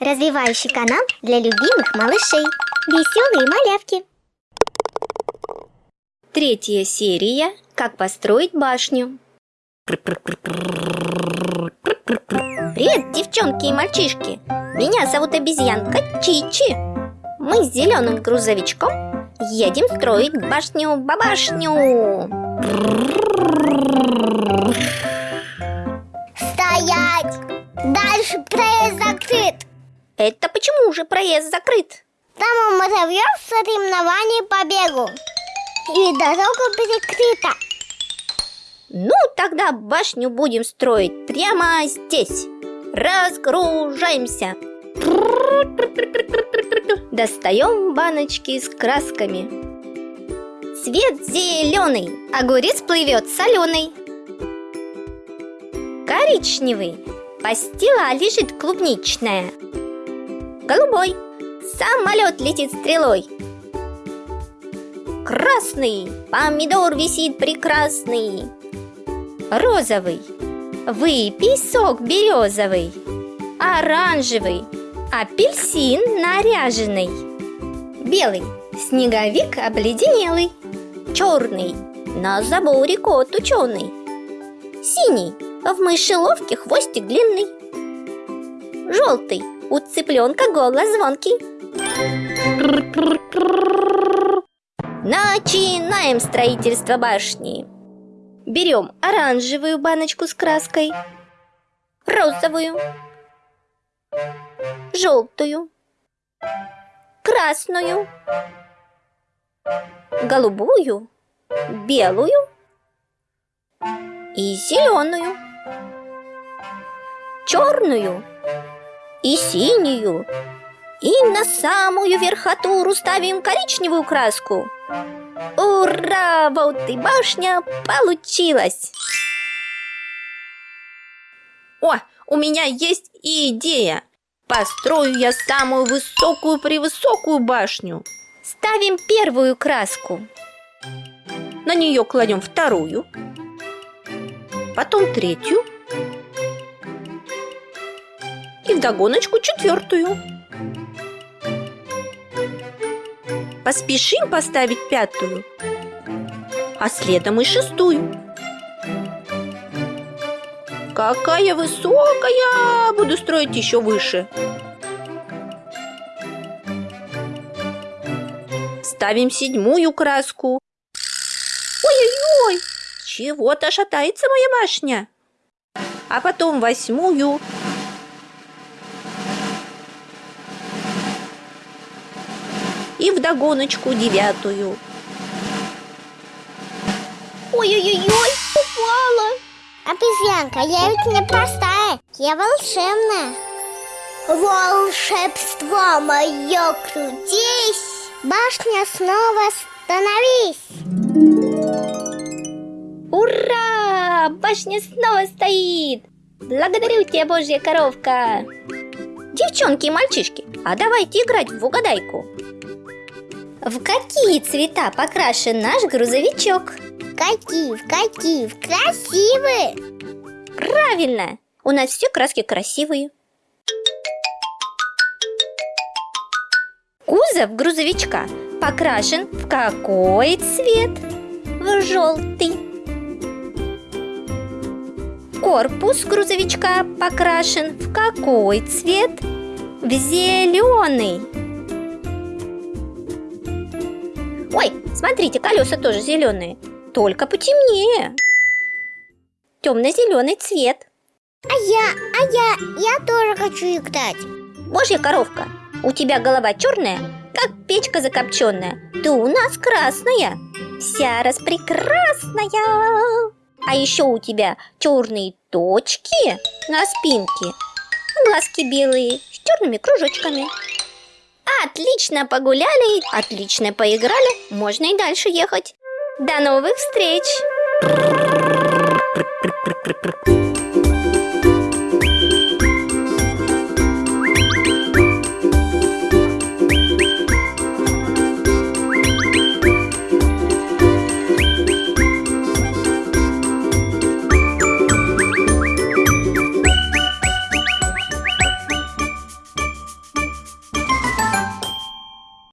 Развивающий канал для любимых малышей. Веселые малявки. Третья серия «Как построить башню». Привет, девчонки и мальчишки! Меня зовут обезьянка Чичи. Мы с зеленым грузовичком едем строить башню-бабашню. Стоять! Дальше проезд закрыт. Это почему же проезд закрыт? Там у муравьев соревнования по бегу. И дорога перекрыта. Ну, тогда башню будем строить прямо здесь. Разгружаемся. Достаем баночки с красками. Цвет зеленый, огурец плывет соленый. Коричневый, пастила лежит клубничная. Голубой, самолет летит стрелой. Красный, помидор висит прекрасный. Розовый, выпей сок березовый. Оранжевый, апельсин наряженный. Белый, снеговик обледенелый. Черный, на заборе кот ученый. Синий, в мышеловке хвостик длинный. Желтый, у цыпленка голос звонкий. Начинаем строительство башни. Берем оранжевую баночку с краской, розовую, желтую, красную, голубую, белую и зеленую, черную и синюю. И на самую верхотуру ставим коричневую краску. Ура! Вот и башня получилась! О, у меня есть идея! Построю я самую высокую-превысокую башню. Ставим первую краску. На нее кладем вторую, потом третью и вдогоночку четвертую. Поспешим поставить пятую, а следом и шестую. Какая высокая! Буду строить еще выше. Ставим седьмую краску. Ой-ой-ой! Чего-то шатается моя башня. А потом восьмую. И вдогоночку девятую. Ой-ой-ой, упала! Обезьянка, я ведь не простая, я волшебная. Волшебство мое крутись, башня снова становись. Ура! Башня снова стоит! Благодарю тебя, божья коровка! Девчонки и мальчишки, а давайте играть в угадайку. В какие цвета покрашен наш грузовичок? Какие, в какие, в красивые. Правильно! У нас все краски красивые. Кузов грузовичка покрашен в какой цвет? В желтый. Корпус грузовичка покрашен в какой цвет? В зеленый. Ой, смотрите, колеса тоже зеленые, только потемнее. Темно-зеленый цвет. А я, а я, я тоже хочу играть. Божья коровка, у тебя голова черная, как печка закопченная. Ты у нас красная, вся распрекрасная. А еще у тебя черные точки на спинке, глазки белые с черными кружочками. Отлично погуляли, отлично поиграли, можно и дальше ехать. До новых встреч!